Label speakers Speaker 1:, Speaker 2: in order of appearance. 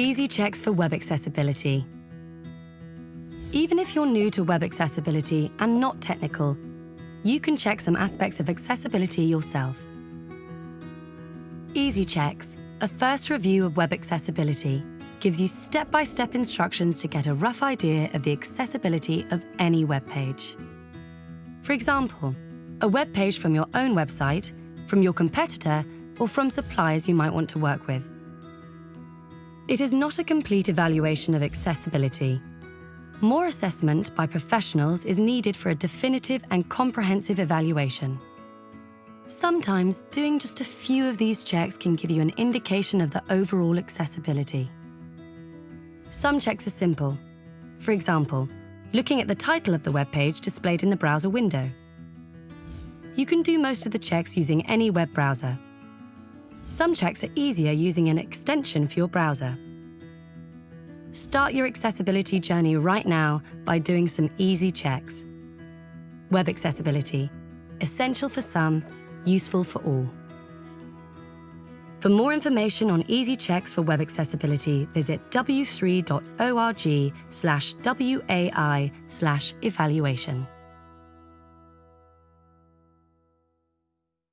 Speaker 1: Easy checks for web accessibility. Even if you're new to web accessibility and not technical, you can check some aspects of accessibility yourself. Easy Checks, a first review of web accessibility, gives you step-by-step instructions to get a rough idea of the accessibility of any web page. For example, a web page from your own website, from your competitor, or from suppliers you might want to work with. It is not a complete evaluation of accessibility. More assessment by professionals is needed for a definitive and comprehensive evaluation. Sometimes doing just a few of these checks can give you an indication of the overall accessibility. Some checks are simple. For example, looking at the title of the web page displayed in the browser window. You can do most of the checks using any web browser. Some checks are easier using an extension for your browser. Start your accessibility journey right now by doing some easy checks. Web accessibility, essential for some, useful for all. For more information on easy checks for web accessibility, visit w3.org slash WAI slash evaluation.